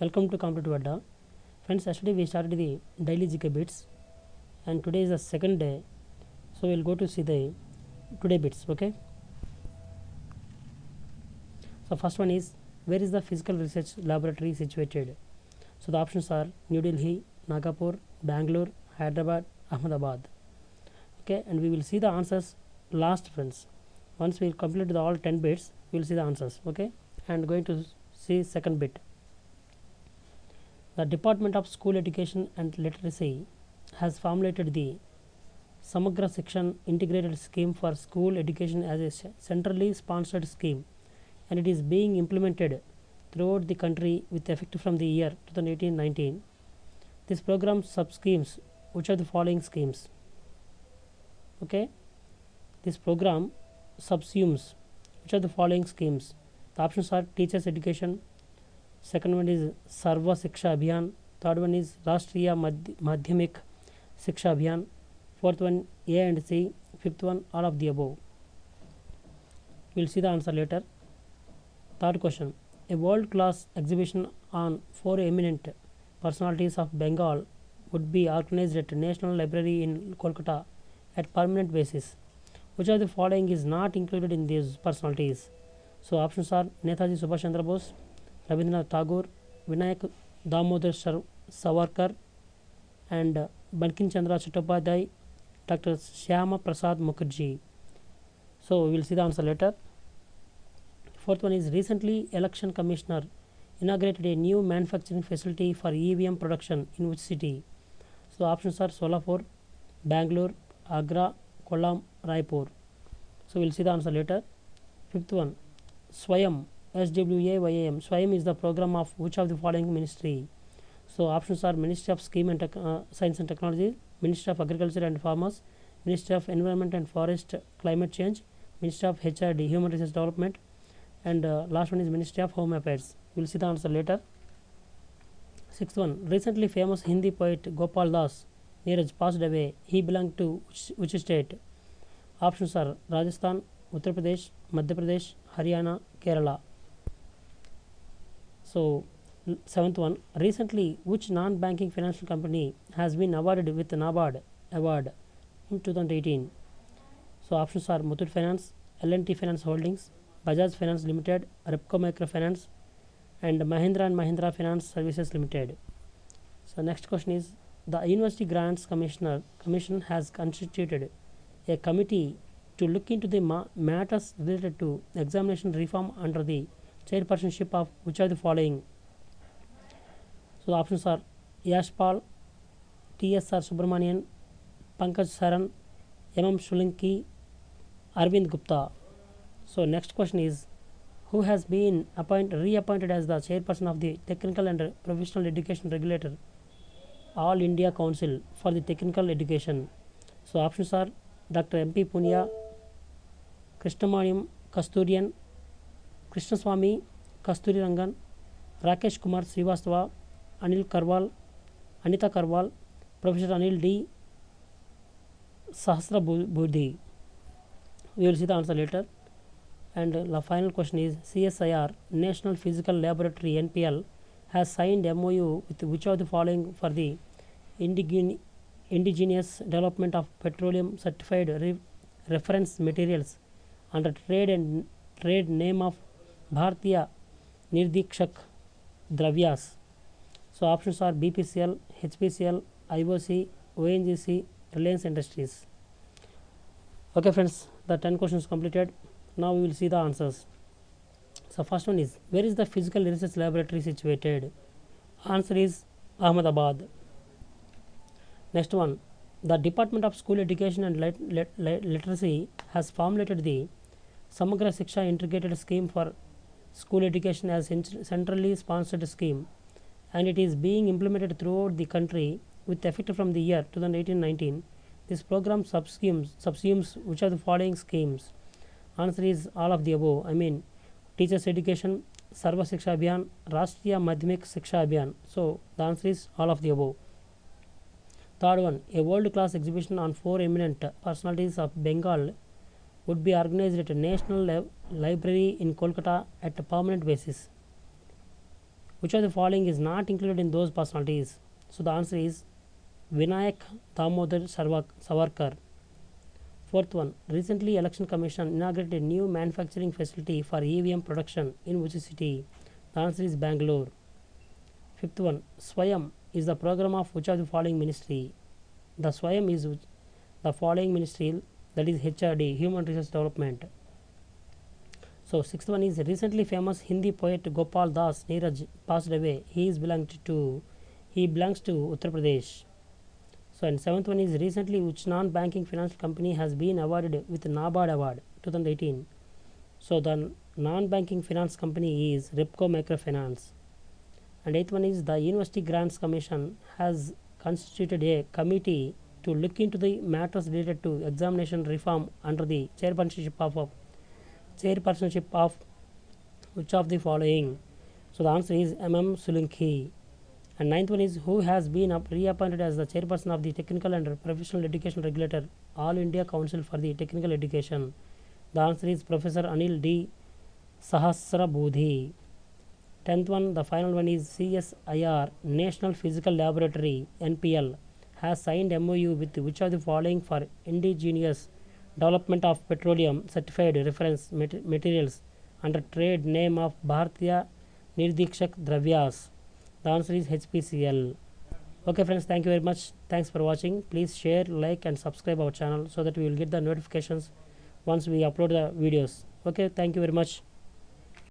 Welcome to Competitive Adda. Friends, yesterday we started the daily GK bits and today is the second day. So we'll go to see the today bits, okay? So first one is where is the physical research laboratory situated? So the options are New Delhi, Nagapur, Bangalore, Hyderabad, Ahmedabad. Okay, and we will see the answers last friends. Once we complete the all 10 bits, we will see the answers. Okay, and going to see second bit. The Department of School Education and Literacy has formulated the Samagra Shiksha Integrated Scheme for School Education as a centrally sponsored scheme and it is being implemented throughout the country with effect from the year 2018-19. This program sub-schemes which are the following schemes. Okay, this program subsumes which are the following schemes. The options are teachers education, second one is Sarva Shiksha Abhiyan, third one is Rashtriya Madhy- Madhyamik Shiksha Abhiyan, fourth one A and C, fifth one all of the above. We'll see the answer later. Third question. A world class exhibition on four eminent personalities of Bengal would be organized at National Library in Kolkata at permanent basis. Which of the following is not included in these personalities? So options are Netaji Subhash Chandra Bose, Rabindranath Tagore, Vinayak Damodar Savarkar, and uh, Chandra Chattopadhyay, Dr. Shyama Prasad Mukherjee. So we will see the answer later. Fourth one is recently election commissioner inaugurated a new manufacturing facility for EVM production in which city? So options are Solapur, Bangalore, Agra, Kollam, Raipur. So we'll see the answer later. Fifth one, Swayam, SWAYAM. Swayam is the program of which of the following ministry? So options are Ministry of Scheme and uh, Science and Technology, Ministry of Agriculture and Farmers, Ministry of Environment and Forest Climate Change, Ministry of HRD, Human Resource Development, and uh, last one is Ministry of Home Affairs. We'll see the answer later. Sixth one, recently famous Hindi poet Gopal Das Neeraj passed away. He belonged to which, which state? Options are Rajasthan, Uttar Pradesh, Madhya Pradesh, Haryana, Kerala. So, seventh one, recently which non-banking financial company has been awarded with NABARD award in 2018? So, options are Muthoot Finance, L&T Finance Holdings, Bajaj Finance Limited, Repco Microfinance, and Mahindra and Mahindra Finance Services Limited. So, next question is the University Grants Commissioner Commission has constituted a committee to look into the ma- matters related to examination reform under the chairpersonship of which of the following? So, the options are Yashpal, TSR Subramanian, Pankaj Saran, MM Salunkhe, Arvind Gupta. So, next question is who has been appoint, reappointed as the chairperson of the Technical and Professional Education Regulator, All India Council for the Technical Education? So, options are Dr. M.P. Poonia, Krishnamaniam Kasturian, Krishnaswamy Kasturi Rangan, Rakesh Kumar Srivastava, Anil Karwal, Anita Karwal, Professor Anil D. Sahasra Bu- We will see the answer later. And the final question is CSIR, National Physical Laboratory NPL, has signed MOU with which of the following for the indigen- indigenous development of petroleum certified re- reference materials under trade and trade name of Bhartiya Nirdikshak Dravyas. So options are BPCL, HPCL, IOC, ONGC, Reliance Industries. Okay friends, the 10 questions completed. Now we will see the answers. So first one is where is the physical research laboratory situated? Answer is Ahmedabad. Next one, the Department of School Education and Lit- Lit- Lit- Literacy has formulated the Samagra Shiksha Integrated Scheme for School Education as centrally sponsored scheme and it is being implemented throughout the country with effect from the year 2018-19. This program subsumes, subsumes which are the following schemes? Answer is all of the above. I mean, teachers education, Sarva Shiksha Abhiyan, Rashtriya Madhyamik Shiksha Abhiyan. So the answer is all of the above. Third one, a world-class exhibition on four eminent personalities of Bengal would be organized at a national li- library in Kolkata at a permanent basis. which of the following is not included in those personalities? So the answer is vinayak damodar savarkar. Fourth one recently election commission inaugurated a new manufacturing facility for evm production in which city. The answer is bangalore. Fifth one swayam is the program of which of the following ministry? The swayam is the following ministry that is hrd human resource development so sixth one is recently famous Hindi poet Gopal Das Neeraj passed away. He is belonged to he belongs to Uttar Pradesh. So and seventh one is recently which non-banking financial company has been awarded with NABARD award 2018. So the non-banking finance company is Repco Microfinance. And eighth one is the University Grants Commission has constituted a committee to look into the matters related to examination reform under the chairpersonship of, chairpersonship of which of the following? So the answer is MM Salunkhe. And ninth one is who has been reappointed as the chairperson of the Technical and Professional Education Regulator, All India Council for the Technical Education. The answer is Professor Anil D. Sahasrabudhe. Tenth one, the final one is CSIR, National Physical Laboratory, NPL, has signed MOU with which of the following for indigenous development of petroleum certified reference mat- materials under trade name of Bharatiya Nirdikshak Dravyas. The answer is HPCL. Okay friends, thank you very much. Thanks for watching. Please share, like and subscribe our channel so that we will get the notifications once we upload the videos. Okay, thank you very much.